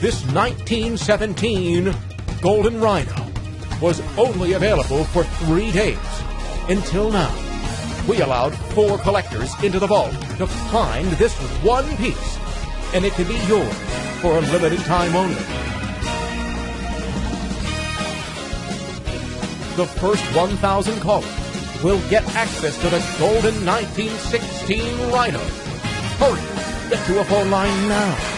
This 1917 Golden Rhino was only available for three days. Until now, we allowed four collectors into the vault to find this one piece, and it can be yours for a limited time only. The first 1,000 callers will get access to the Golden 1916 Rhino. Hurry, get to a phone line now.